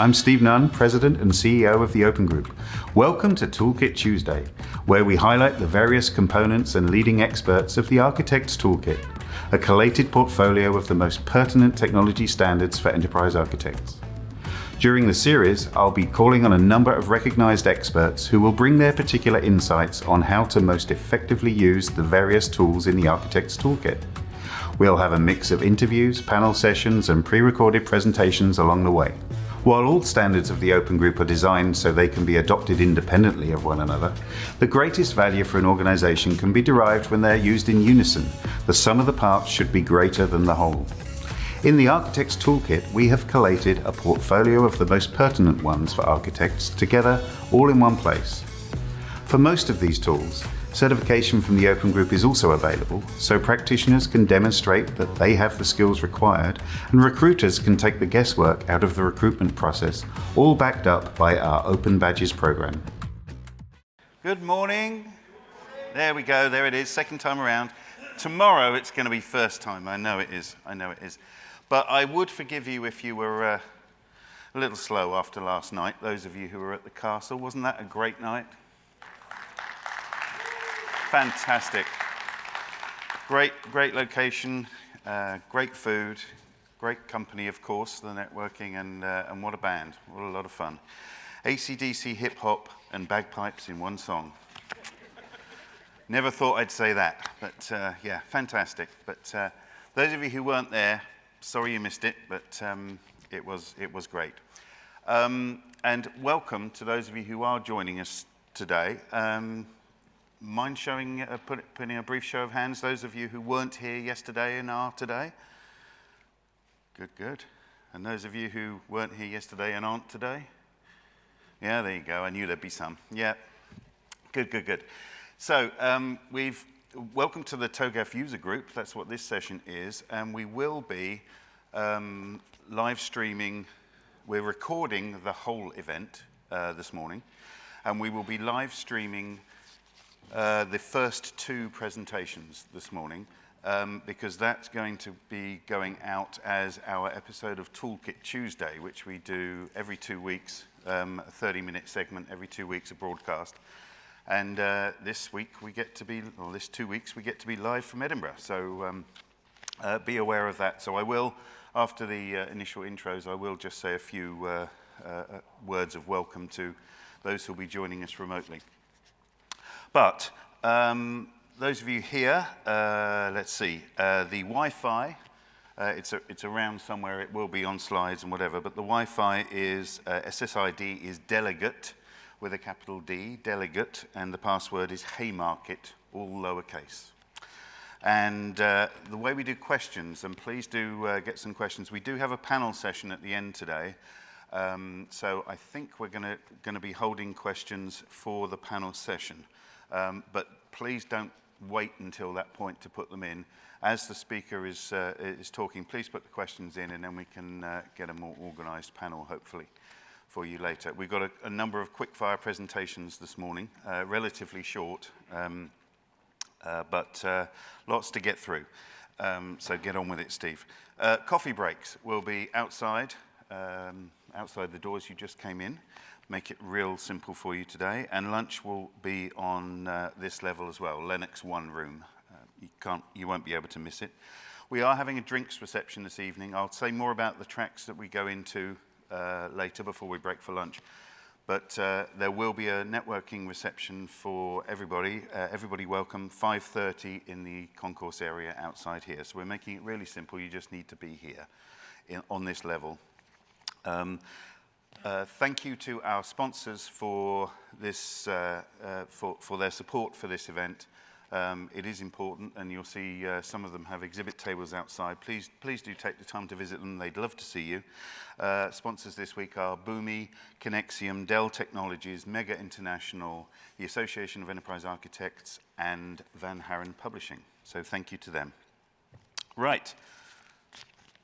I'm Steve Nunn, President and CEO of the Open Group. Welcome to Toolkit Tuesday, where we highlight the various components and leading experts of the Architect's Toolkit, a collated portfolio of the most pertinent technology standards for enterprise architects. During the series, I'll be calling on a number of recognized experts who will bring their particular insights on how to most effectively use the various tools in the Architect's Toolkit. We'll have a mix of interviews, panel sessions, and pre-recorded presentations along the way. While all standards of the Open Group are designed so they can be adopted independently of one another, the greatest value for an organization can be derived when they're used in unison. The sum of the parts should be greater than the whole. In the Architect's Toolkit, we have collated a portfolio of the most pertinent ones for architects together all in one place. For most of these tools, Certification from the Open Group is also available, so practitioners can demonstrate that they have the skills required, and recruiters can take the guesswork out of the recruitment process, all backed up by our Open Badges program. Good morning. There we go, there it is, second time around. Tomorrow it's going to be first time, I know it is, I know it is. But I would forgive you if you were uh, a little slow after last night, those of you who were at the castle. Wasn't that a great night? Fantastic. Great, great location, uh, great food, great company, of course, the networking, and, uh, and what a band. What a lot of fun. ACDC hip hop and bagpipes in one song. Never thought I'd say that, but uh, yeah, fantastic. But uh, those of you who weren't there, sorry you missed it, but um, it, was, it was great. Um, and welcome to those of you who are joining us today. Um, mind showing, uh, put, putting a brief show of hands, those of you who weren't here yesterday and are today? Good, good. And those of you who weren't here yesterday and aren't today? Yeah, there you go. I knew there'd be some. Yeah. Good, good, good. So um, we've welcome to the TOGAF user group. That's what this session is. And we will be um, live streaming. We're recording the whole event uh, this morning. And we will be live streaming uh, the first two presentations this morning um, because that's going to be going out as our episode of Toolkit Tuesday, which we do every two weeks, um, a 30-minute segment every two weeks, a broadcast. And uh, this week we get to be, or this two weeks, we get to be live from Edinburgh. So um, uh, be aware of that. So I will, after the uh, initial intros, I will just say a few uh, uh, words of welcome to those who will be joining us remotely. But um, those of you here, uh, let's see, uh, the Wi-Fi, uh, it's, a, it's around somewhere, it will be on slides and whatever, but the Wi-Fi is, uh, SSID is delegate with a capital D, delegate, and the password is Haymarket, all lowercase. And uh, the way we do questions, and please do uh, get some questions. We do have a panel session at the end today. Um, so I think we're going to be holding questions for the panel session. Um, but please don't wait until that point to put them in. As the speaker is, uh, is talking, please put the questions in and then we can uh, get a more organized panel, hopefully, for you later. We've got a, a number of quick-fire presentations this morning, uh, relatively short, um, uh, but uh, lots to get through. Um, so get on with it, Steve. Uh, coffee breaks will be outside, um, outside the doors you just came in make it real simple for you today. And lunch will be on uh, this level as well, Lennox One room. Uh, you, can't, you won't be able to miss it. We are having a drinks reception this evening. I'll say more about the tracks that we go into uh, later before we break for lunch. But uh, there will be a networking reception for everybody. Uh, everybody welcome, 5.30 in the concourse area outside here. So we're making it really simple. You just need to be here in, on this level. Um, uh, thank you to our sponsors for, this, uh, uh, for, for their support for this event. Um, it is important, and you'll see uh, some of them have exhibit tables outside. Please, please do take the time to visit them. They'd love to see you. Uh, sponsors this week are Boomi, Conexiam, Dell Technologies, Mega International, the Association of Enterprise Architects, and Van Haren Publishing. So thank you to them. Right,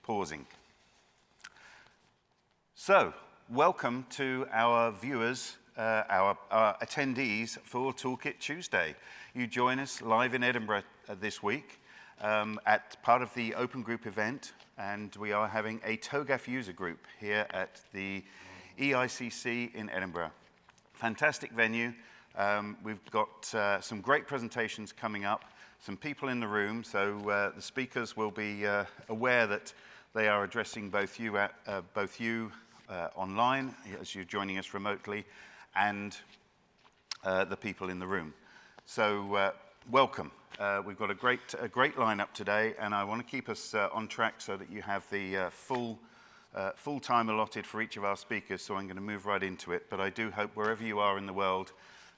pausing. So, welcome to our viewers, uh, our, our, attendees for Toolkit Tuesday. You join us live in Edinburgh uh, this week. um, at part of the Open Group event, and we are having a TOGAF user group here at the EICC in Edinburgh. Fantastic venue. Um, we've got uh, some great presentations coming up, some people in the room, so uh, the speakers will be uh, aware that they are addressing both you, at, uh, both you uh, online as you're joining us remotely and uh, the people in the room. So welcome. Uh, we've got a great, a great lineup today, and I want to keep us uh, on track so that you have the uh, full, uh, full time allotted for each of our speakers. So I'm going to move right into it. But I do hope wherever you are in the world,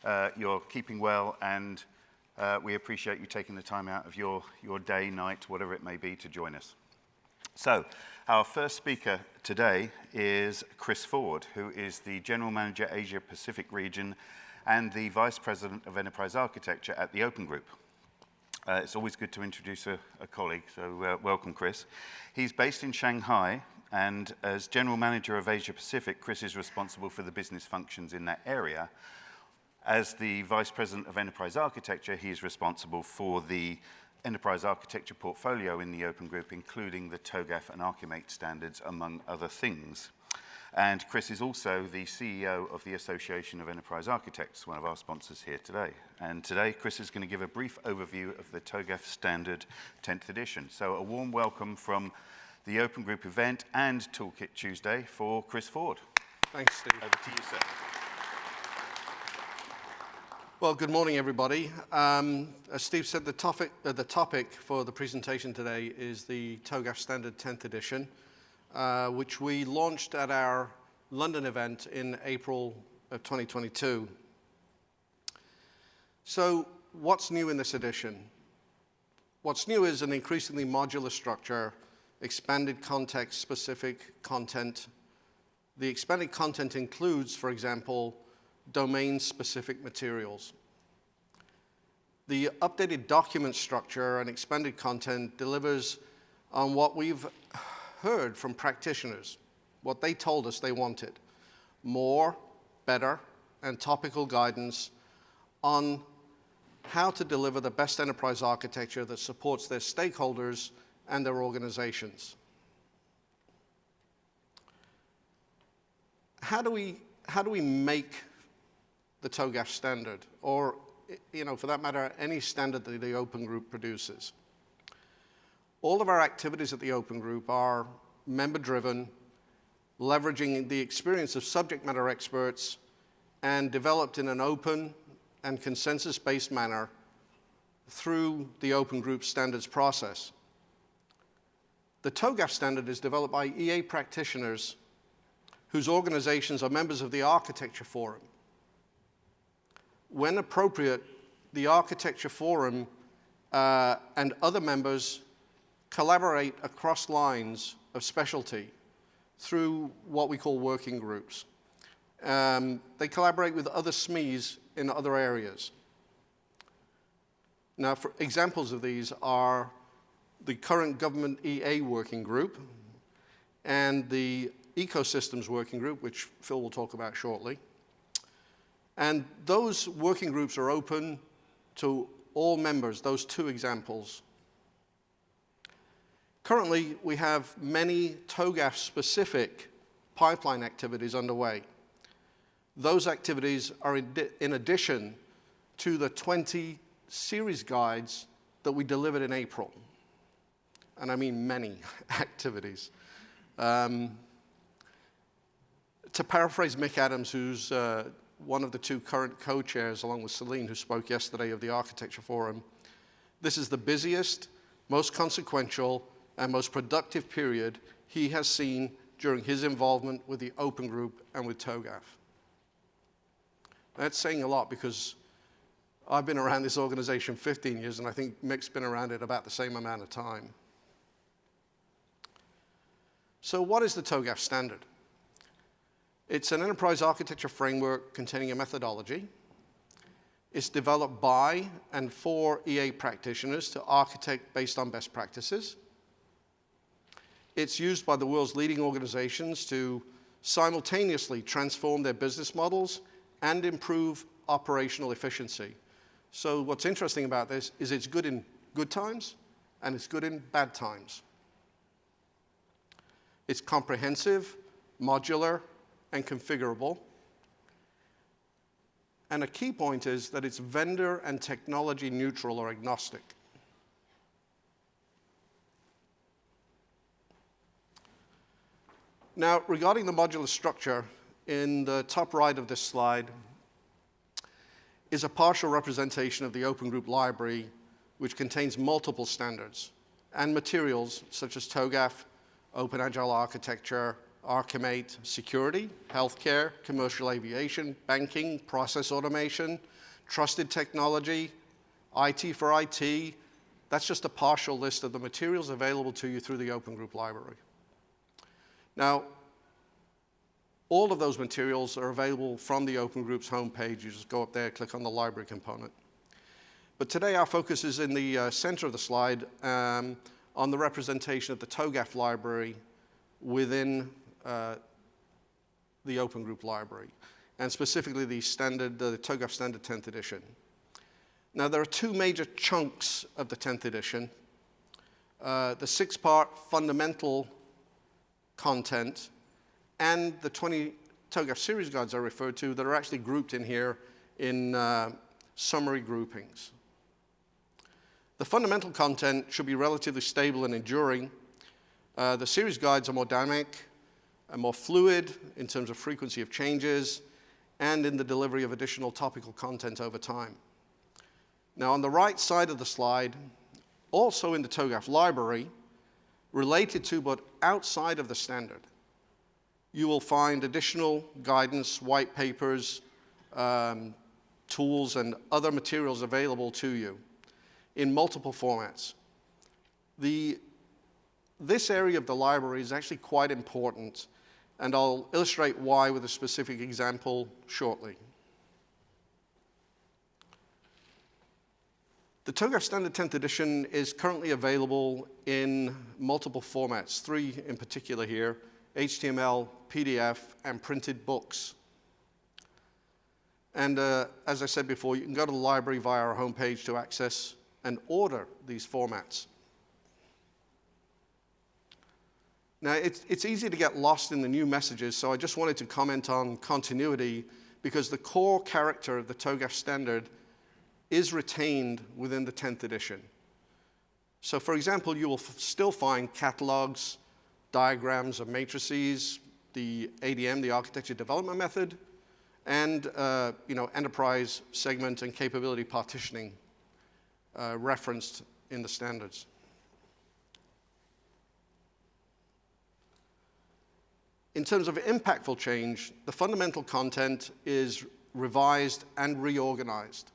uh, you're keeping well, and uh, we appreciate you taking the time out of your, your day, night, whatever it may be, to join us. So, our first speaker today is Chris Ford, who is the General Manager Asia Pacific region and the Vice President of Enterprise Architecture at the Open Group. Uh, it's always good to introduce a, a colleague, so uh, welcome, Chris. He's based in Shanghai, and as General Manager of Asia Pacific, Chris is responsible for the business functions in that area. As the Vice President of Enterprise Architecture, he's responsible for the enterprise architecture portfolio in the Open Group, including the TOGAF and Archimate standards, among other things. And Chris is also the CEO of the Association of Enterprise Architects, one of our sponsors here today. And today, Chris is going to give a brief overview of the TOGAF Standard 10th edition. So a warm welcome from the Open Group event and Toolkit Tuesday for Chris Ford. Thanks, Steve. Over to you, sir. Well, good morning, everybody. Um, as Steve said, the topic, uh, the topic for the presentation today is the TOGAF Standard 10th edition. Uh, which we launched at our London event in April of 2022. So what's new in this edition? What's new is an increasingly modular structure, expanded context-specific content. The expanded content includes, for example, domain-specific materials. The updated document structure and expanded content delivers on what we've heard from practitioners what they told us they wanted more, better, and topical guidance on how to deliver the best enterprise architecture that supports their stakeholders and their organizations. How do we, how do we make the TOGAF standard, or, you know, for that matter, any standard that the Open Group produces? All of our activities at the Open Group are member-driven, leveraging the experience of subject matter experts, and developed in an open and consensus-based manner through the Open Group standards process. The TOGAF standard is developed by EA practitioners whose organizations are members of the Architecture Forum. When appropriate, the Architecture Forum uh, and other members collaborate across lines of specialty through what we call working groups. Um, they collaborate with other SMEs in other areas. Now, for examples of these are the current government EA working group and the ecosystems working group, which Phil will talk about shortly. And those working groups are open to all members, those two examples. Currently, we have many TOGAF-specific pipeline activities underway. Those activities are in addition to the 20 series guides that we delivered in April. And I mean many activities. Um, to paraphrase Mick Adams, who's uh, one of the two current co-chairs, along with Celine, who spoke yesterday of the Architecture Forum, this is the busiest, most consequential, and most productive period he has seen during his involvement with the Open Group and with TOGAF. That's saying a lot because I've been around this organization 15 years, and I think Mick's been around it about the same amount of time. So what is the TOGAF standard? It's an enterprise architecture framework containing a methodology. It's developed by and for EA practitioners to architect based on best practices. It's used by the world's leading organizations to simultaneously transform their business models and improve operational efficiency. So what's interesting about this is it's good in good times and it's good in bad times. It's comprehensive, modular, and configurable. And a key point is that it's vendor and technology neutral or agnostic. Now, regarding the modular structure, in the top right of this slide is a partial representation of the Open Group library, which contains multiple standards and materials such as TOGAF, Open Agile Architecture, Archimate, security, healthcare, commercial aviation, banking, process automation, trusted technology, IT for IT. That's just a partial list of the materials available to you through the Open Group Library. Now, all of those materials are available from the Open Group's homepage. You just go up there, click on the library component. But today our focus is in the uh, center of the slide um, on the representation of the TOGAF library within uh, the Open Group library, and specifically the standard, the TOGAF standard 10th edition. Now there are two major chunks of the 10th edition. Uh, the six-part fundamental content and the 20 TOGAF series guides I referred to that are actually grouped in here in uh, summary groupings. The fundamental content should be relatively stable and enduring. Uh, the series guides are more dynamic and more fluid in terms of frequency of changes and in the delivery of additional topical content over time. Now on the right side of the slide, also in the TOGAF library, related to but outside of the standard, you will find additional guidance, white papers, um, tools, and other materials available to you in multiple formats. The, this area of the library is actually quite important, and I'll illustrate why with a specific example shortly. The TOGAF Standard 10th edition is currently available in multiple formats, three in particular here, HTML, PDF, and printed books. And uh, as I said before, you can go to the library via our homepage to access and order these formats. Now, it's, it's easy to get lost in the new messages, so I just wanted to comment on continuity because the core character of the TOGAF standard is retained within the 10th edition. So for example, you will still find catalogs, diagrams of matrices, the ADM, the architecture development method, and uh, you know, enterprise segment and capability partitioning uh, referenced in the standards. In terms of impactful change, the fundamental content is revised and reorganized.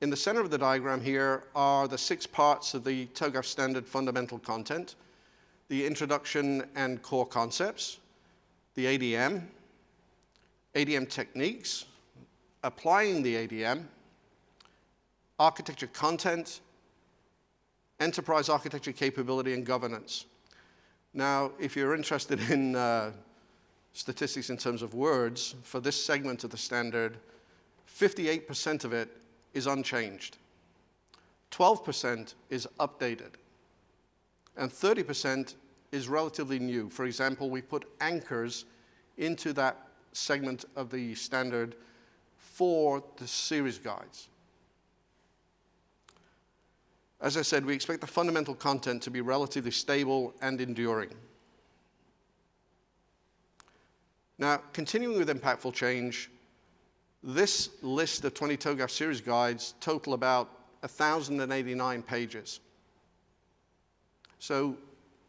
In the center of the diagram here are the six parts of the TOGAF standard fundamental content, the introduction and core concepts, the ADM, ADM techniques, applying the ADM, architecture content, enterprise architecture capability, and governance. Now, if you're interested in uh, statistics in terms of words, for this segment of the standard, 58% of it is unchanged. 12% is updated and 30% is relatively new. For example, we put anchors into that segment of the standard for the series guides. As I said, we expect the fundamental content to be relatively stable and enduring. Now, continuing with impactful change, this list of 20 TOGAF series guides total about 1,089 pages. So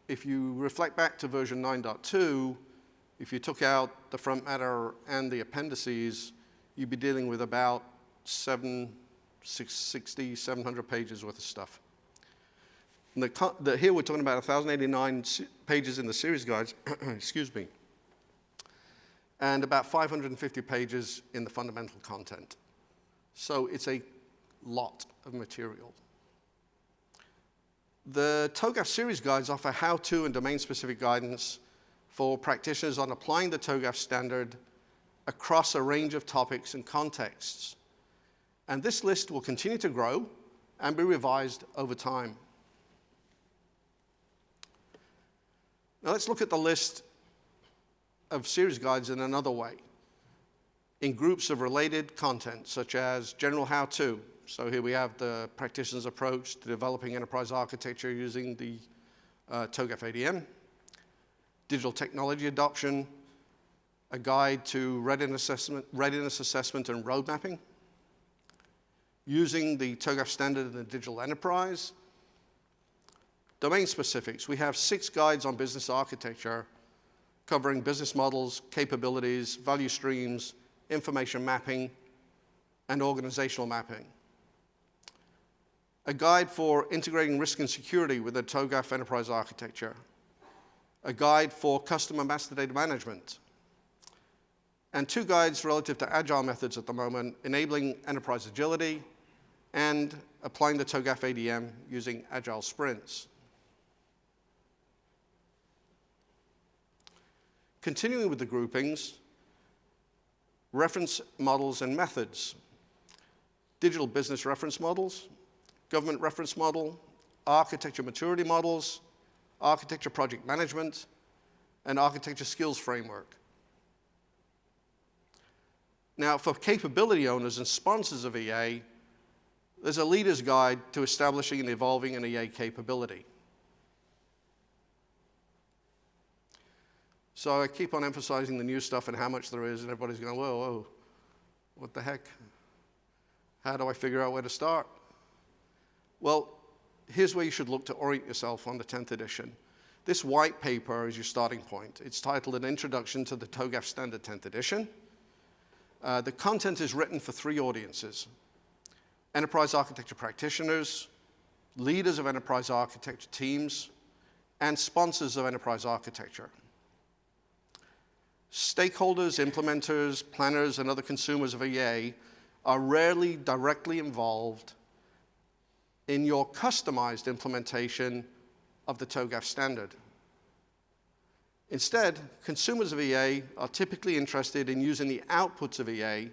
if you reflect back to version 9.2, if you took out the front matter and the appendices, you'd be dealing with about 7, 660, 700 pages worth of stuff. The, the, here we're talking about 1,089 pages in the series guides, excuse me, and about 550 pages in the fundamental content. So it's a lot of material. The TOGAF series guides offer how-to and domain-specific guidance for practitioners on applying the TOGAF standard across a range of topics and contexts and this list will continue to grow and be revised over time. Now let's look at the list of series guides in another way, in groups of related content, such as general how-to. So here we have the practitioner's approach to developing enterprise architecture using the uh, TOGAF ADM, digital technology adoption, a guide to readiness assessment, readiness assessment and road mapping, using the TOGAF standard in the digital enterprise, domain specifics. We have six guides on business architecture covering business models, capabilities, value streams, information mapping, and organizational mapping. A guide for integrating risk and security with the TOGAF enterprise architecture. A guide for customer master data management. And two guides relative to agile methods at the moment, enabling enterprise agility and applying the TOGAF ADM using agile sprints. Continuing with the groupings, reference models and methods, digital business reference models, government reference model, architecture maturity models, architecture project management, and architecture skills framework. Now, for capability owners and sponsors of EA, there's a leader's guide to establishing and evolving an EA capability. So I keep on emphasizing the new stuff and how much there is, and everybody's going, whoa, whoa, what the heck? How do I figure out where to start? Well, here's where you should look to orient yourself on the 10th edition. This white paper is your starting point. It's titled An Introduction to the TOGAF Standard 10th Edition. Uh, the content is written for three audiences. Enterprise architecture practitioners, leaders of enterprise architecture teams, and sponsors of enterprise architecture. Stakeholders, implementers, planners, and other consumers of EA are rarely directly involved in your customized implementation of the TOGAF standard. Instead, consumers of EA are typically interested in using the outputs of EA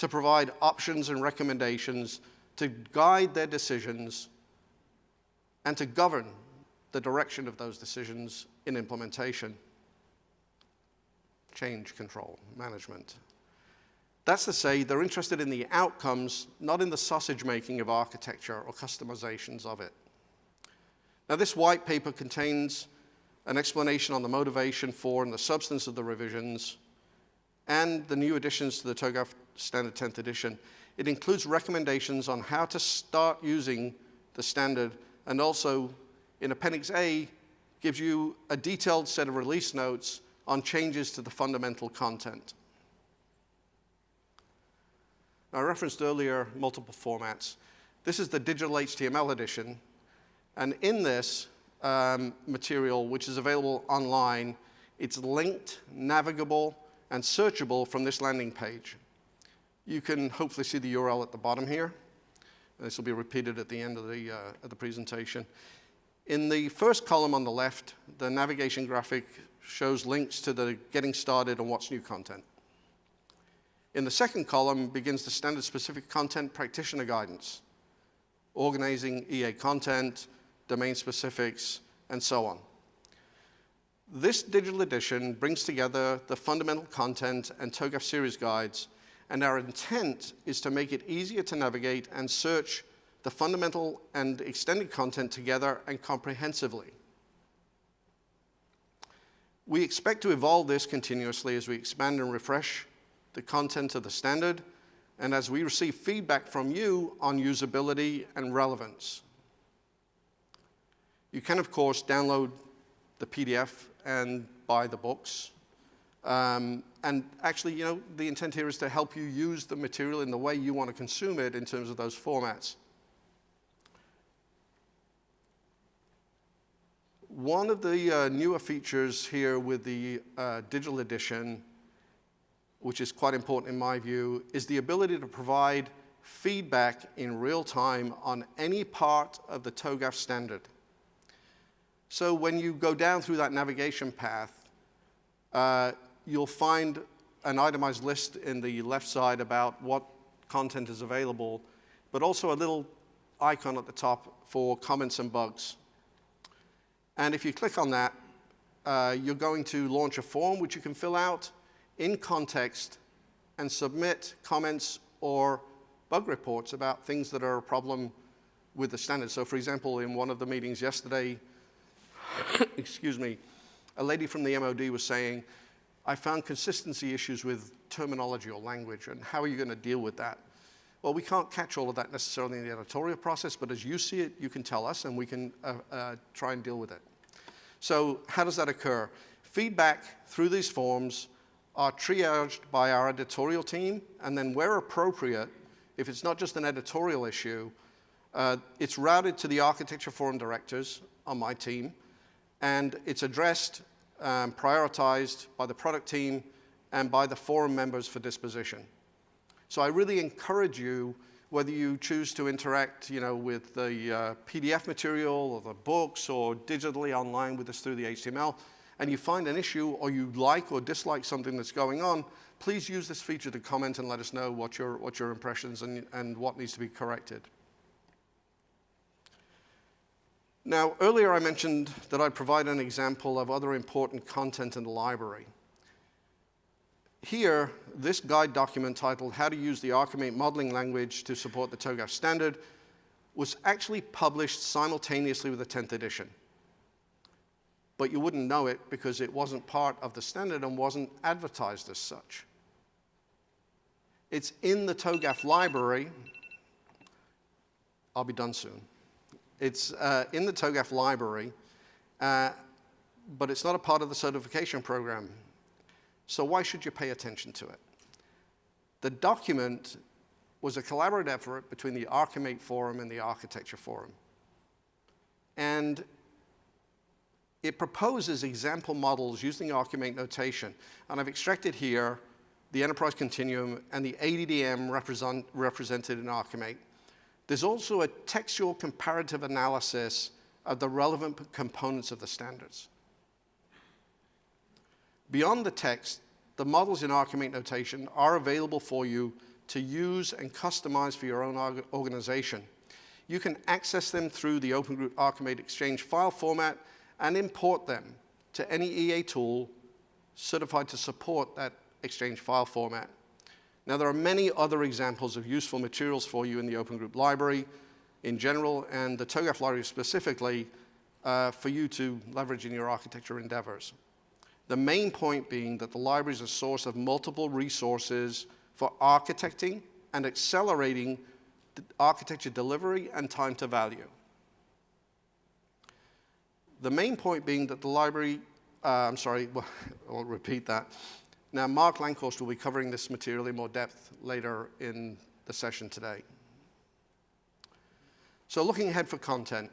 to provide options and recommendations to guide their decisions and to govern the direction of those decisions in implementation change control management. That's to say, they're interested in the outcomes, not in the sausage making of architecture or customizations of it. Now, this white paper contains an explanation on the motivation for and the substance of the revisions and the new additions to the TOGAF Standard 10th edition. It includes recommendations on how to start using the standard and also in Appendix A gives you a detailed set of release notes on changes to the fundamental content. I referenced earlier multiple formats. This is the digital HTML edition. And in this um, material, which is available online, it's linked, navigable, and searchable from this landing page. You can hopefully see the URL at the bottom here. This will be repeated at the end of the, uh, of the presentation. In the first column on the left, the navigation graphic shows links to the getting started and what's new content. In the second column begins the standard specific content practitioner guidance, organizing EA content, domain specifics, and so on. This digital edition brings together the fundamental content and TOGAF series guides, and our intent is to make it easier to navigate and search the fundamental and extended content together and comprehensively. We expect to evolve this continuously as we expand and refresh the content of the standard and as we receive feedback from you on usability and relevance. You can, of course, download the PDF and buy the books. Um, and actually, you know, the intent here is to help you use the material in the way you want to consume it in terms of those formats. One of the uh, newer features here with the uh, digital edition, which is quite important in my view, is the ability to provide feedback in real time on any part of the TOGAF standard. So when you go down through that navigation path, uh, you'll find an itemized list in the left side about what content is available, but also a little icon at the top for comments and bugs. And if you click on that, uh, you're going to launch a form which you can fill out in context and submit comments or bug reports about things that are a problem with the standard. So for example, in one of the meetings yesterday, excuse me, a lady from the MOD was saying, I found consistency issues with terminology or language, and how are you going to deal with that? Well, we can't catch all of that necessarily in the editorial process, but as you see it, you can tell us, and we can uh, uh, try and deal with it. So how does that occur? Feedback through these forms are triaged by our editorial team, and then where appropriate, if it's not just an editorial issue, uh, it's routed to the architecture forum directors on my team, and it's addressed, um, prioritized by the product team and by the forum members for disposition. So I really encourage you, whether you choose to interact you know, with the uh, PDF material or the books or digitally online with us through the HTML, and you find an issue or you like or dislike something that's going on, please use this feature to comment and let us know what your, what your impressions and, and what needs to be corrected. Now, earlier I mentioned that I'd provide an example of other important content in the library. Here, this guide document titled How to Use the Archimate Modeling Language to Support the TOGAF Standard was actually published simultaneously with the 10th edition. But you wouldn't know it because it wasn't part of the standard and wasn't advertised as such. It's in the TOGAF library. I'll be done soon. It's uh, in the TOGAF library, uh, but it's not a part of the certification program. So why should you pay attention to it? The document was a collaborative effort between the Archimate Forum and the Architecture Forum. And it proposes example models using Archimate notation. And I've extracted here the Enterprise Continuum and the ADM represent, represented in Archimate. There's also a textual comparative analysis of the relevant components of the standards. Beyond the text, the models in Archimate notation are available for you to use and customize for your own organization. You can access them through the Open Group Archimate Exchange file format and import them to any EA tool certified to support that Exchange file format. Now, there are many other examples of useful materials for you in the Open Group Library in general and the TOGAF library specifically uh, for you to leverage in your architecture endeavors. The main point being that the library is a source of multiple resources for architecting and accelerating architecture delivery and time to value. The main point being that the library, uh, I'm sorry, well, I won't repeat that. Now, Marc Lankhorst will be covering this material in more depth later in the session today. So looking ahead for content,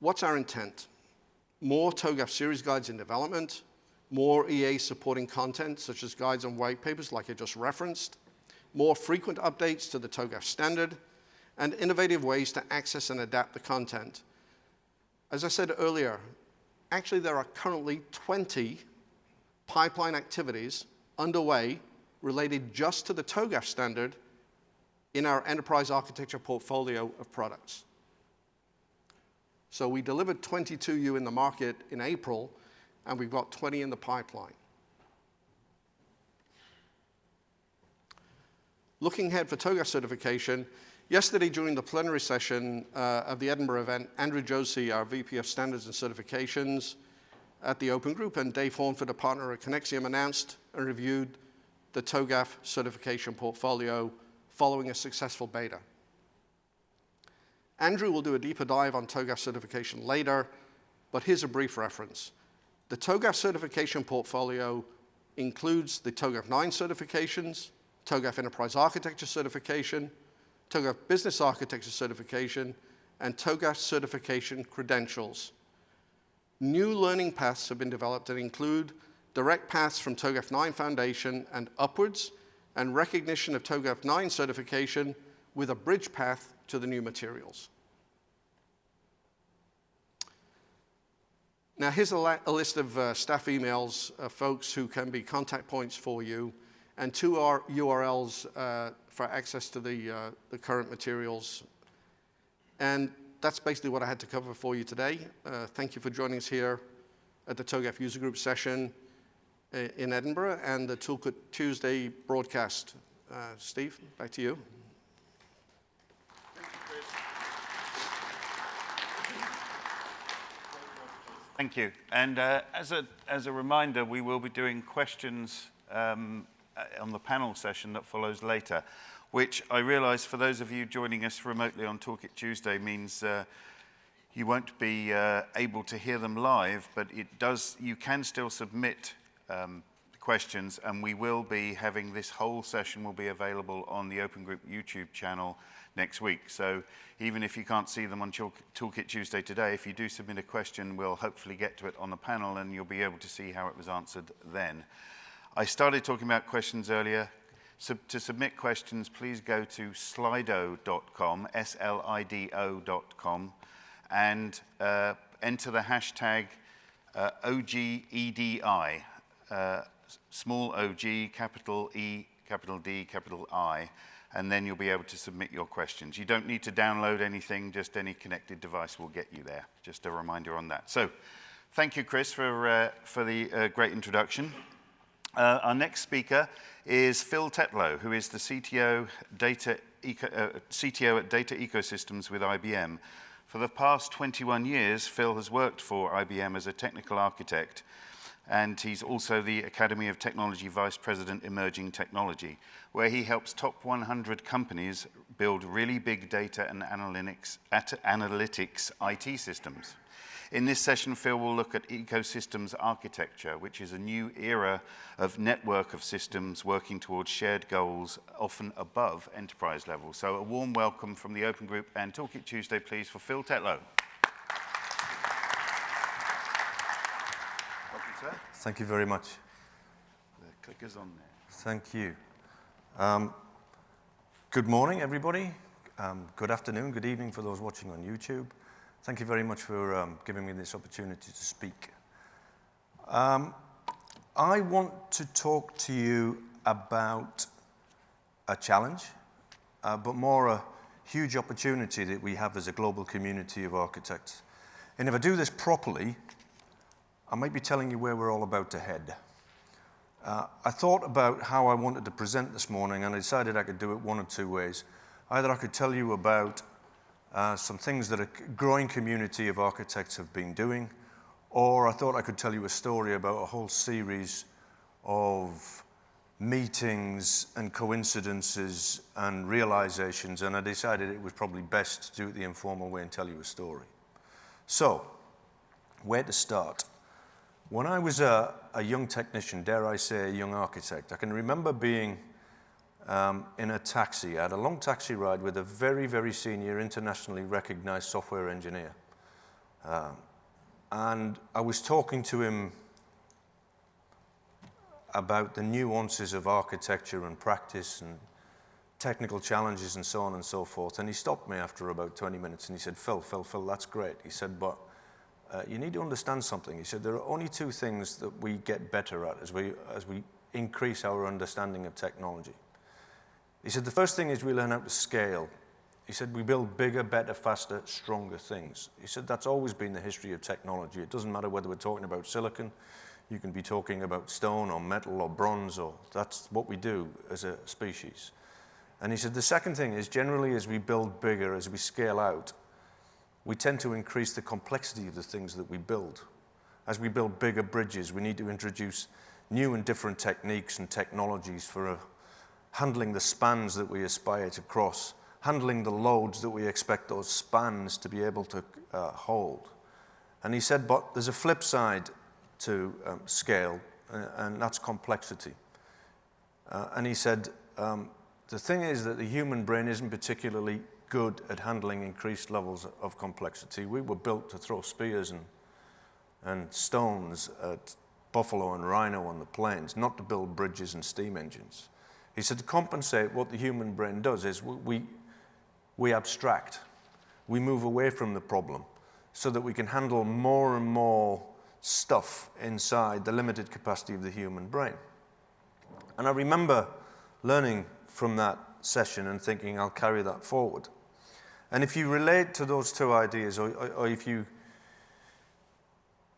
what's our intent? More TOGAF series guides in development, more EA supporting content, such as guides and white papers like I just referenced, more frequent updates to the TOGAF standard, and innovative ways to access and adapt the content. As I said earlier, actually there are currently 20 pipeline activities underway related just to the TOGAF standard in our enterprise architecture portfolio of products. So we delivered 22U in the market in April, and we've got 20 in the pipeline. Looking ahead for TOGAF certification, yesterday during the plenary session uh, of the Edinburgh event, Andrew Josey, our VP of Standards and Certifications, at the Open Group, and Dave Hornford, a partner at Conexiam, announced and reviewed the TOGAF certification portfolio following a successful beta. Andrew will do a deeper dive on TOGAF certification later, but here's a brief reference. The TOGAF certification portfolio includes the TOGAF 9 certifications, TOGAF Enterprise Architecture certification, TOGAF Business Architecture certification, and TOGAF certification credentials. New learning paths have been developed that include direct paths from TOGAF 9 Foundation and upwards, and recognition of TOGAF 9 certification with a bridge path to the new materials. Now, here's a, a list of uh, staff emails, uh, folks who can be contact points for you, and two URLs uh, for access to the, uh, the current materials. And that's basically what I had to cover for you today. Uh, thank you for joining us here at the TOGAF User Group session uh, in Edinburgh and the Toolkit Tuesday broadcast. Uh, Steve, back to you. Thank you. And uh, as, a, as a reminder, we will be doing questions um, uh, on the panel session that follows later, which I realize for those of you joining us remotely on Toolkit Tuesday means uh, you won't be uh, able to hear them live, but it does, you can still submit um, questions and we will be having this whole session will be available on the Open Group YouTube channel next week. So even if you can't see them on Talk Toolkit Tuesday today, if you do submit a question, we'll hopefully get to it on the panel and you'll be able to see how it was answered then. I started talking about questions earlier. So to submit questions, please go to slido.com, S-L-I-D-O.com, and uh, enter the hashtag uh, OGEDI, uh, small OG, capital E, capital D, capital I, and then you'll be able to submit your questions. You don't need to download anything, just any connected device will get you there. Just a reminder on that. So thank you, Chris, for, uh, for the uh, great introduction. Uh, our next speaker is Phil Tetlow, who is the CTO, data eco, uh, CTO at Data Ecosystems with IBM. For the past 21 years, Phil has worked for IBM as a technical architect and he's also the Academy of Technology Vice President Emerging Technology, where he helps top 100 companies build really big data and analytics, analytics IT systems. In this session, Phil will look at ecosystems architecture, which is a new era of network of systems working towards shared goals, often above enterprise level. So a warm welcome from the Open Group and Toolkit Tuesday, please, for Phil Tetlow. sir. Thank you very much. The clicker's on there. Thank you. Um, good morning, everybody. Um, good afternoon, good evening for those watching on YouTube. Thank you very much for um, giving me this opportunity to speak. Um, I want to talk to you about a challenge, uh, but more a huge opportunity that we have as a global community of architects. And if I do this properly, I might be telling you where we're all about to head. Uh, I thought about how I wanted to present this morning and I decided I could do it one of two ways. Either I could tell you about uh, some things that a growing community of architects have been doing, or I thought I could tell you a story about a whole series of meetings and coincidences and realizations, and I decided it was probably best to do it the informal way and tell you a story. So, where to start? When I was a, a, young technician, dare I say a young architect, I can remember being um, in a taxi. I had a long taxi ride with a very, very senior, internationally recognized software engineer. Um, and I was talking to him about the nuances of architecture and practice and technical challenges and so on and so forth. And he stopped me after about 20 minutes and he said, Phil, Phil, Phil, that's great. He said, but uh, you need to understand something. He said there are only two things that we get better at as we, as we increase our understanding of technology. He said the first thing is we learn how to scale. He said we build bigger, better, faster, stronger things. He said that's always been the history of technology. It doesn't matter whether we're talking about silicon, you can be talking about stone or metal or bronze, or that's what we do as a species. And he said the second thing is generally as we build bigger, as we scale out, we tend to increase the complexity of the things that we build. As we build bigger bridges, we need to introduce new and different techniques and technologies for uh, handling the spans that we aspire to cross, handling the loads that we expect those spans to be able to uh, hold. And he said, but there's a flip side to um, scale, uh, and that's complexity. Uh, and he said, um, the thing is that the human brain isn't particularly good at handling increased levels of complexity. We were built to throw spears and, and stones at buffalo and rhino on the plains, not to build bridges and steam engines. He said to compensate, what the human brain does is we, we, abstract. We move away from the problem so that we can handle more and more stuff inside the limited capacity of the human brain. And I remember learning from that session and thinking I'll carry that forward. And if you relate to those two ideas, or, or, or if you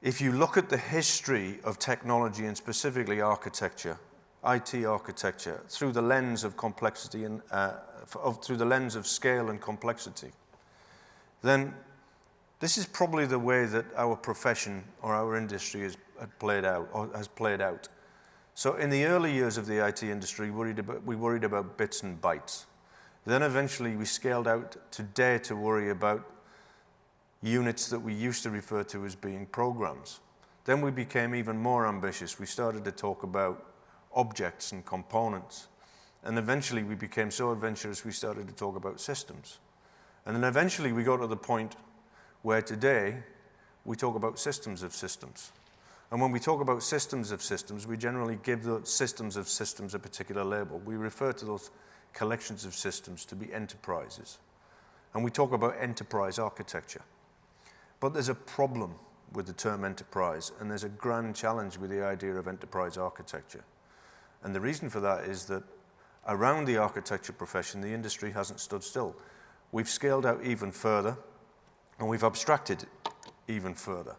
if you look at the history of technology and specifically architecture, IT architecture, through the lens of complexity and uh, of, through the lens of scale and complexity, then this is probably the way that our profession or our industry has played out or has played out. So in the early years of the IT industry, we worried about, we worried about bits and bytes. Then eventually we scaled out to dare to worry about units that we used to refer to as being programs. Then we became even more ambitious. We started to talk about objects and components. And eventually we became so adventurous we started to talk about systems. And then eventually we got to the point where today we talk about systems of systems. And when we talk about systems of systems, we generally give the systems of systems a particular label. We refer to those collections of systems to be enterprises. And we talk about enterprise architecture. But there's a problem with the term enterprise, and there's a grand challenge with the idea of enterprise architecture. And the reason for that is that around the architecture profession, the industry hasn't stood still. We've scaled out even further, and we've abstracted even further.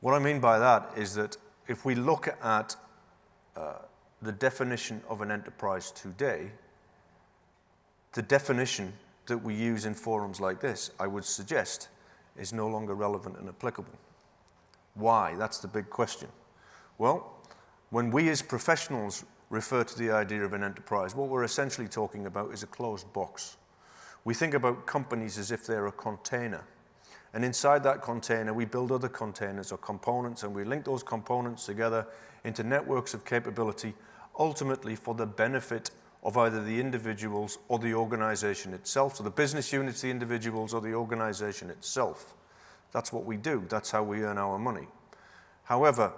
What I mean by that is that if we look at uh, the definition of an enterprise today, the definition that we use in forums like this, I would suggest, is no longer relevant and applicable. Why? That's the big question. Well, when we as professionals refer to the idea of an enterprise, what we're essentially talking about is a closed box. We think about companies as if they're a container. And inside that container, we build other containers or components, and we link those components together into networks of capability, ultimately for the benefit of either the individuals or the organization itself. So the business units, the individuals, or the organization itself. That's what we do. That's how we earn our money. However,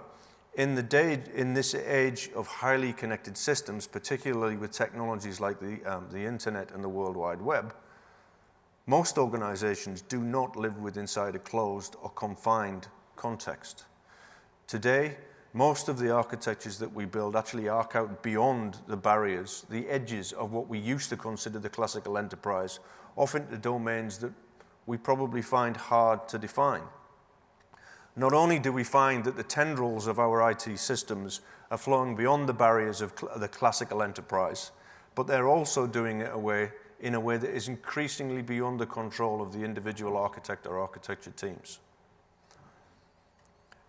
in, the day, in this age of highly connected systems, particularly with technologies like the, um, the internet and the World Wide Web, most organizations do not live with inside a closed or confined context. Today, most of the architectures that we build actually arc out beyond the barriers, the edges of what we used to consider the classical enterprise, often into domains that we probably find hard to define. Not only do we find that the tendrils of our IT systems are flowing beyond the barriers of cl the classical enterprise, but they're also doing it away in a way that is increasingly beyond the control of the individual architect or architecture teams.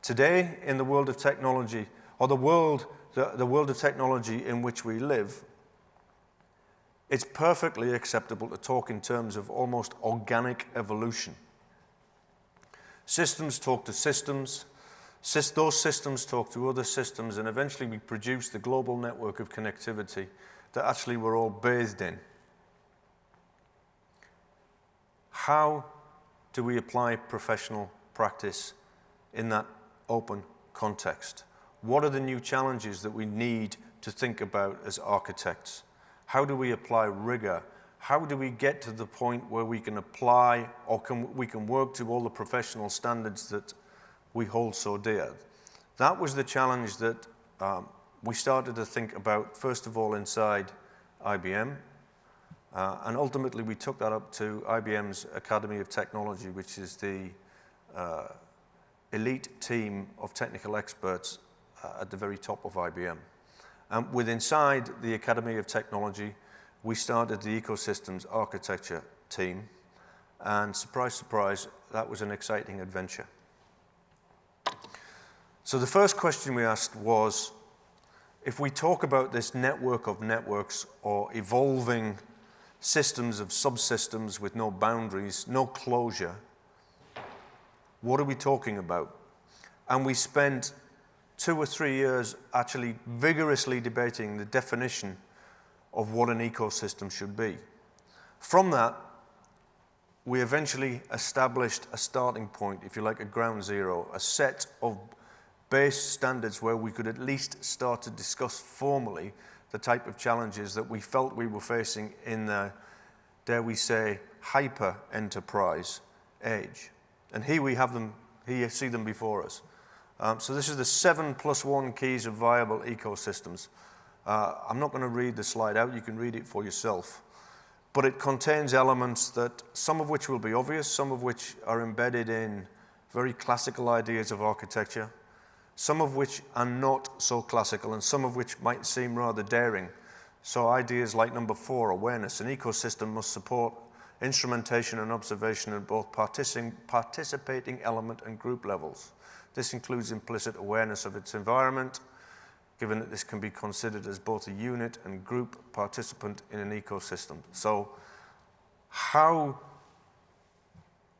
Today, in the world of technology, or the world, the, the world of technology in which we live, it's perfectly acceptable to talk in terms of almost organic evolution. Systems talk to systems, those systems talk to other systems, and eventually we produce the global network of connectivity that actually we're all bathed in. How do we apply professional practice in that open context? What are the new challenges that we need to think about as architects? How do we apply rigor? How do we get to the point where we can apply or can, we can work to all the professional standards that we hold so dear? That was the challenge that um, we started to think about, first of all, inside IBM, uh, and ultimately, we took that up to IBM's Academy of Technology, which is the uh, elite team of technical experts uh, at the very top of IBM. And with inside the Academy of Technology, we started the ecosystems architecture team. And surprise, surprise, that was an exciting adventure. So the first question we asked was, if we talk about this network of networks or evolving systems of subsystems with no boundaries, no closure. What are we talking about? And we spent two or three years actually vigorously debating the definition of what an ecosystem should be. From that, we eventually established a starting point, if you like, a ground zero, a set of base standards where we could at least start to discuss formally the type of challenges that we felt we were facing in the, dare we say, hyper enterprise age. And here we have them, here you see them before us. Um, so this is the seven plus one keys of viable ecosystems. Uh, I'm not going to read the slide out, you can read it for yourself. but it contains elements that some of which will be obvious, some of which are embedded in very classical ideas of architecture, some of which are not so classical, and some of which might seem rather daring. So ideas like number four, awareness. An ecosystem must support instrumentation and observation at both participating element and group levels. This includes implicit awareness of its environment, given that this can be considered as both a unit and group participant in an ecosystem. So how,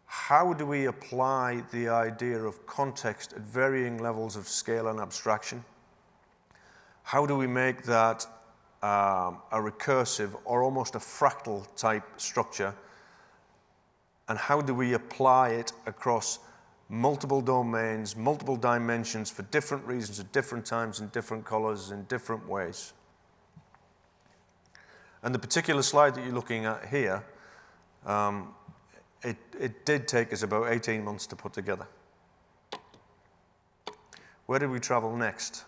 how do we apply the idea of context at varying levels of scale and abstraction? How do we make that um, a recursive or almost a fractal type structure? And how do we apply it across multiple domains, multiple dimensions for different reasons at different times in different colors in different ways. And the particular slide that you're looking at here, um, it, it did take us about 18 months to put together. Where did we travel next?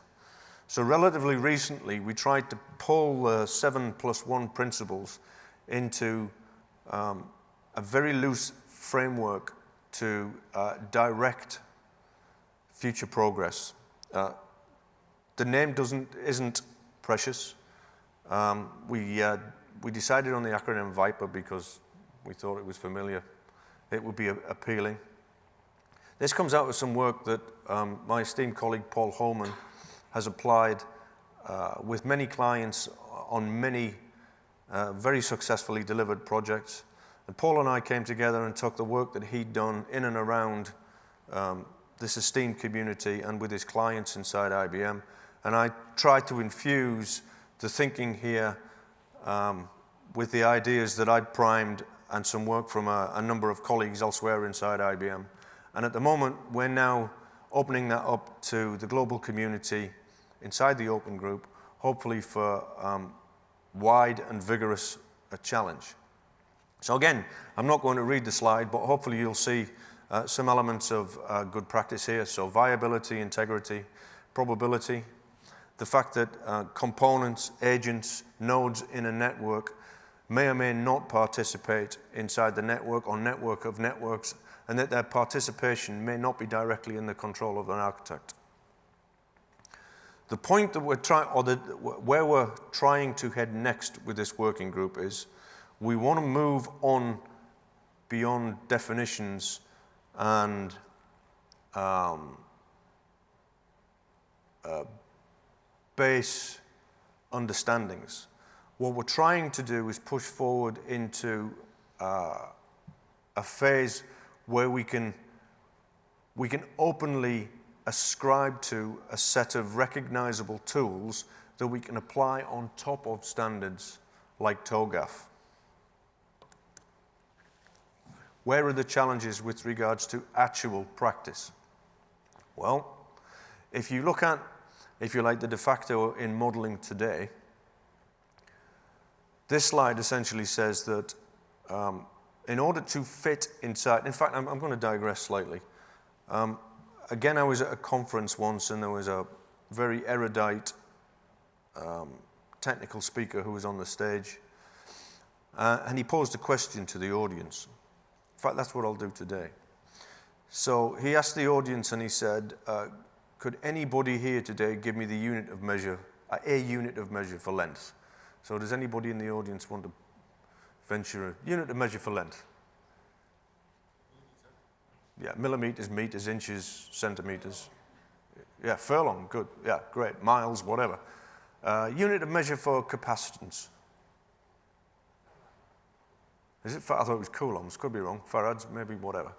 So relatively recently, we tried to pull the seven plus one principles into um, a very loose framework to uh, direct future progress. Uh, the name doesn't, isn't precious. Um, we, uh, we decided on the acronym VIPER because we thought it was familiar. It would be appealing. This comes out of some work that um, my esteemed colleague Paul Homan has applied uh, with many clients on many uh, very successfully delivered projects. And Paul and I came together and took the work that he'd done in and around um, this esteemed community and with his clients inside IBM. And I tried to infuse the thinking here um, with the ideas that I'd primed and some work from a, a, number of colleagues elsewhere inside IBM. And at the moment, we're now opening that up to the global community inside the open group, hopefully for um, wide and vigorous a challenge. So again, I'm not going to read the slide, but hopefully you'll see uh, some elements of uh, good practice here. So viability, integrity, probability, the fact that uh, components, agents, nodes in a network may or may not participate inside the network or network of networks, and that their participation may not be directly in the control of an architect. The point that we're trying, or the, where we're trying to head next with this working group is we want to move on beyond definitions and um, uh, base understandings. What we're trying to do is push forward into uh, a phase where we can, we can openly ascribe to a set of recognizable tools that we can apply on top of standards like TOGAF. Where are the challenges with regards to actual practice? Well, if you look at, if you like, the de facto in modeling today, this slide essentially says that um, in order to fit inside, in fact, I'm, I'm going to digress slightly. Um, again, I was at a conference once and there was a very erudite um, technical speaker who was on the stage. Uh, and he posed a question to the audience. Fact, that's what I'll do today. So he asked the audience and he said, uh, could anybody here today give me the unit of measure, uh, a unit of measure for length? So does anybody in the audience want to venture a unit of measure for length? Yeah, millimeters, meters, inches, centimeters. Yeah, furlong, good. Yeah, great. Miles, whatever. Uh, unit of measure for capacitance. Is it, I thought it was coulombs, could be wrong. Farads, maybe whatever.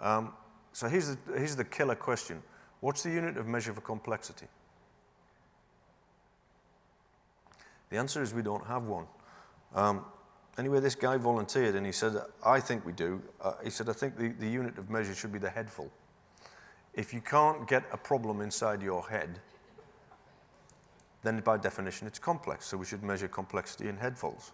Um, so here's the, here's the killer question. What's the unit of measure for complexity? The answer is we don't have one. Um, anyway, this guy volunteered and he said, I think we do. Uh, he said, I think the, the unit of measure should be the headful. If you can't get a problem inside your head, then by definition it's complex. So we should measure complexity in headfuls.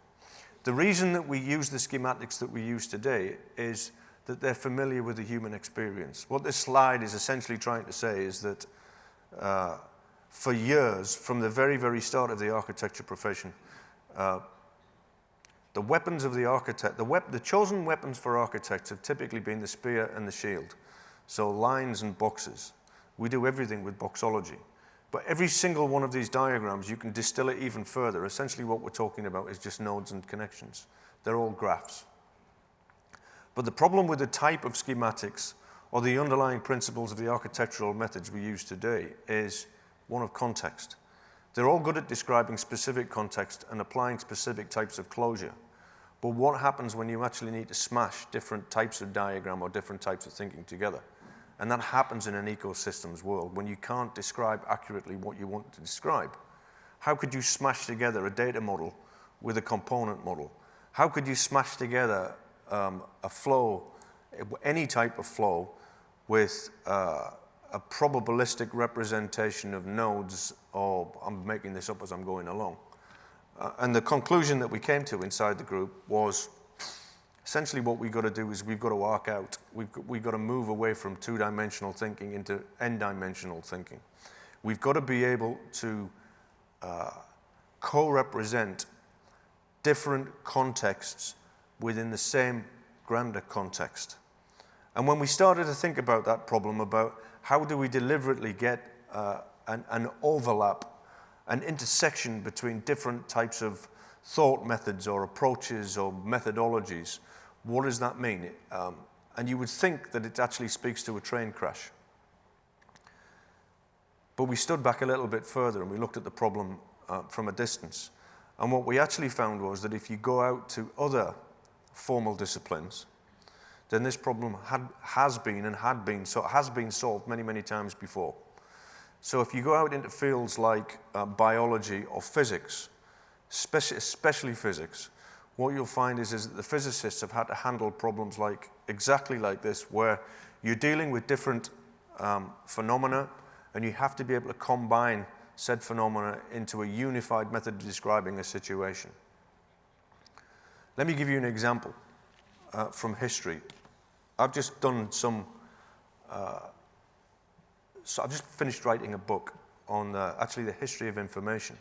The reason that we use the schematics that we use today is that they're familiar with the human experience. What this slide is essentially trying to say is that uh, for years, from the very, very start of the architecture profession, uh, The weapons of the architect, the, wep the chosen weapons for architects have typically been the spear and the shield. So lines and boxes. We do everything with boxology. But every single one of these diagrams, you can distill it even further. Essentially what we're talking about is just nodes and connections. They're all graphs. But the problem with the type of schematics or the underlying principles of the architectural methods we use today is one of context. They're all good at describing specific context and applying specific types of closure. But what happens when you actually need to smash different types of diagram or different types of thinking together? And that happens in an ecosystems world when you can't describe accurately what you want to describe. How could you smash together a data model with a component model? How could you smash together um, a flow, any type of flow, with uh, a probabilistic representation of nodes, or I'm making this up as I'm going along. Uh, and the conclusion that we came to inside the group was essentially what we've got to do is we've got to arc out. We've we've got to move away from two-dimensional thinking into n-dimensional thinking. We've got to be able to uh, co-represent different contexts within the same grander context. And when we started to think about that problem about how do we deliberately get uh, an, an overlap, an intersection between different types of thought methods or approaches or methodologies, what does that mean? Um, and you would think that it actually speaks to a train crash. But we stood back a little bit further and we looked at the problem uh, from a distance. And what we actually found was that if you go out to other formal disciplines, then this problem had, has been and had been, so has been solved many, many times before. So if you go out into fields like uh, biology or physics, especially physics, what you'll find is, is that the physicists have had to handle problems like exactly like this, where you're dealing with different um, phenomena, and you have to be able to combine said phenomena into a unified method of describing a situation. Let me give you an example uh, from history. I've just done some, uh, so I've just finished writing a book on actually the history of information.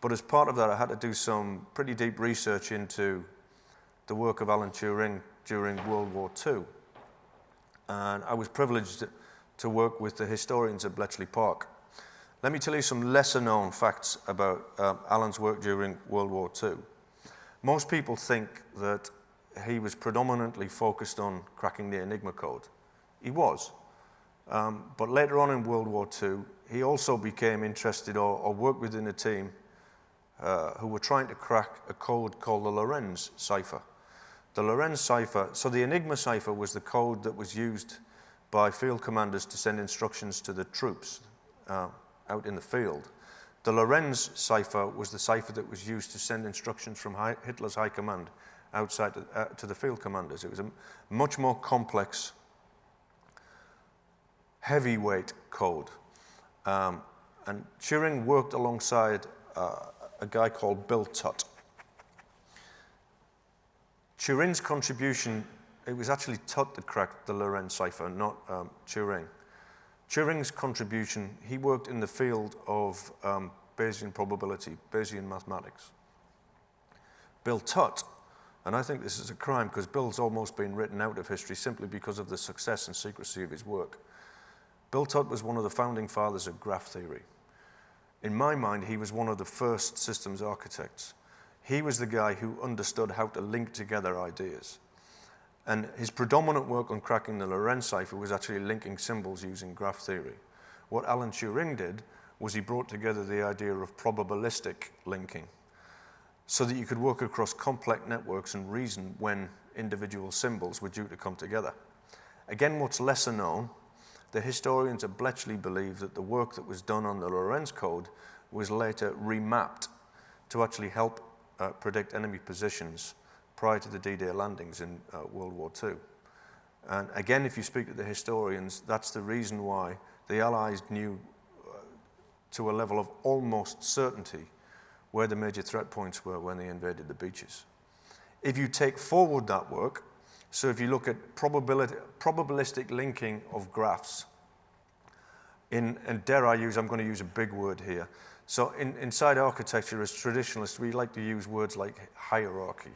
But as part of that, I had to do some pretty deep research into the work of Alan Turing during World War II. And I was privileged to work with the historians at Bletchley Park. Let me tell you some lesser known facts about um, Alan's work during World War II. Most people think that he was predominantly focused on cracking the Enigma code. He was. Um, but later on in World War II, he also became interested or, or worked within a team uh, who were trying to crack a code called the Lorenz cipher. The Lorenz cipher, so the Enigma cipher was the code that was used by field commanders to send instructions to the troops uh, out in the field. The Lorenz cipher was the cipher that was used to send instructions from high, Hitler's high command outside to, uh, to the field commanders. It was a much more complex, heavyweight code. Um, and Turing worked alongside uh, a guy called Bill Tutte. Turing's contribution, it was actually Tutte that cracked the Lorenz cipher, not um, Turing. Turing's contribution, he worked in the field of um, Bayesian probability, Bayesian mathematics. Bill Tutte and I think this is a crime because Bill's almost been written out of history simply because of the success and secrecy of his work. Bill Tutte was one of the founding fathers of graph theory. In my mind, he was one of the first systems architects. He was the guy who understood how to link together ideas. And his predominant work on cracking the Lorenz cipher was actually linking symbols using graph theory. What Alan Turing did was he brought together the idea of probabilistic linking so that you could work across complex networks and reason when individual symbols were due to come together. Again, what's lesser known, the historians at Bletchley believe that the work that was done on the Lorenz code was later remapped to actually help uh, predict enemy positions prior to the D-Day landings in uh, World War II. And again, if you speak to the historians, that's the reason why the Allies knew uh, to a level of almost certainty where the major threat points were when they invaded the beaches. If you take forward that work, so if you look at probability, probabilistic linking of graphs, in, and dare I use, I'm going to use a big word here. So in, inside architecture, as traditionalists, we like to use words like hierarchy.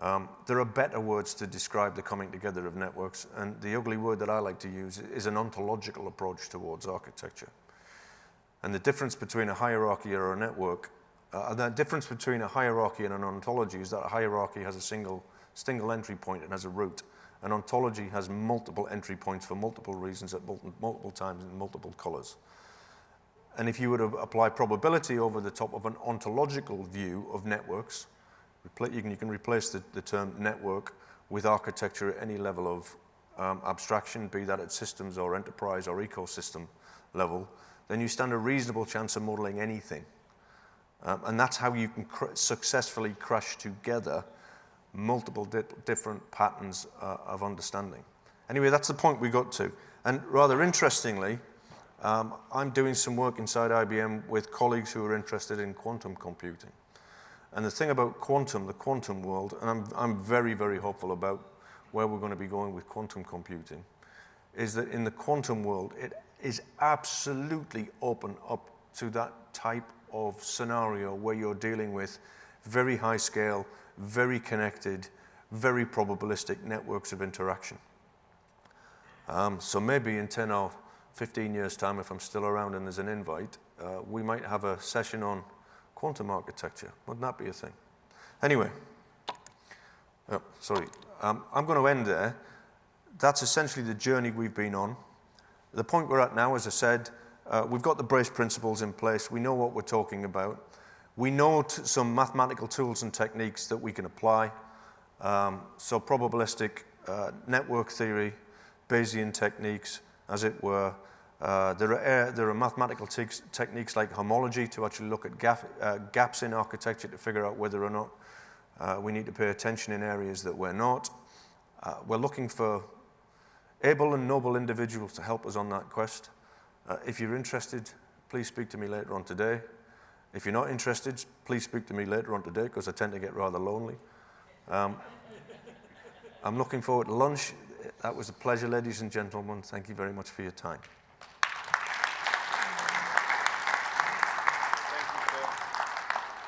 Um, there are better words to describe the coming together of networks, and the ugly word that I like to use is an ontological approach towards architecture. And the difference between a hierarchy or a network, uh, the difference between a hierarchy and an ontology is that a hierarchy has a single, single entry point and has a root. An ontology has multiple entry points for multiple reasons at multiple times in multiple colors. And if you were to apply probability over the top of an ontological view of networks, you can, you can replace the, the, term network with architecture at any level of um, abstraction, be that at systems or enterprise or ecosystem level, then you stand a reasonable chance of modeling anything. Um, and that's how you can cr successfully crush together multiple di different patterns uh, of understanding. Anyway, that's the point we got to. And rather interestingly, um, I'm doing some work inside IBM with colleagues who are interested in quantum computing. And the thing about quantum, the quantum world, and I'm, I'm very, very hopeful about where we're going to be going with quantum computing, is that in the quantum world, it is absolutely open up to that type of scenario where you're dealing with very high scale, very connected, very probabilistic networks of interaction. Um, so maybe in 10 or 15 years' time, if I'm still around and there's an invite, uh, we might have a session on quantum architecture. Wouldn't that be a thing? Anyway, oh, sorry, um, I'm going to end there. That's essentially the journey we've been on. The point we're at now, as I said, uh, we've got the brace principles in place. We know what we're talking about. We know some mathematical tools and techniques that we can apply. Um, so probabilistic uh, network theory, Bayesian techniques, as it were, uh, there, are, uh, there are mathematical te techniques like homology to actually look at gap, uh, gaps in architecture to figure out whether or not uh, we need to pay attention in areas that we're not. Uh, we're looking for able and noble individuals to help us on that quest. Uh, if you're interested, please speak to me later on today. If you're not interested, please speak to me later on today because I tend to get rather lonely. Um, I'm looking forward to lunch. That was a pleasure, ladies and gentlemen. Thank you very much for your time. Thank you, Phil.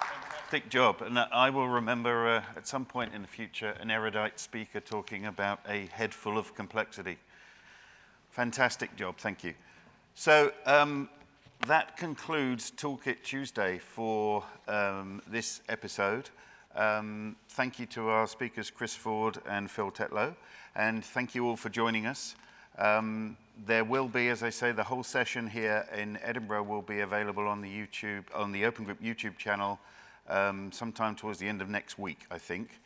Fantastic job. And I will remember uh, at some point in the future an erudite speaker talking about a head full of complexity. Fantastic job, thank you. So um, that concludes Toolkit Tuesday for um, this episode. Um, thank you to our speakers, Chris Ford and Phil Tetlow, and thank you all for joining us. Um, there will be, as I say, the whole session here in Edinburgh will be available on the YouTube, on the Open Group YouTube channel um, sometime towards the end of next week, I think.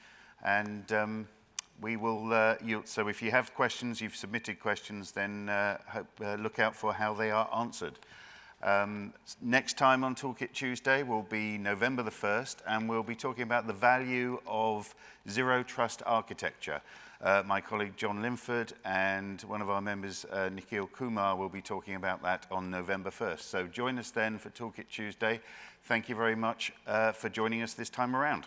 And um, we will, uh, you, so if you have questions, you've submitted questions, then uh, hope, uh, look out for how they are answered. Um, next time on Toolkit Tuesday will be November the 1st, and we'll be talking about the value of zero trust architecture. Uh, my colleague John Linford and one of our members, uh, Nikhil Kumar, will be talking about that on November 1st. So join us then for Toolkit Tuesday. Thank you very much uh, for joining us this time around.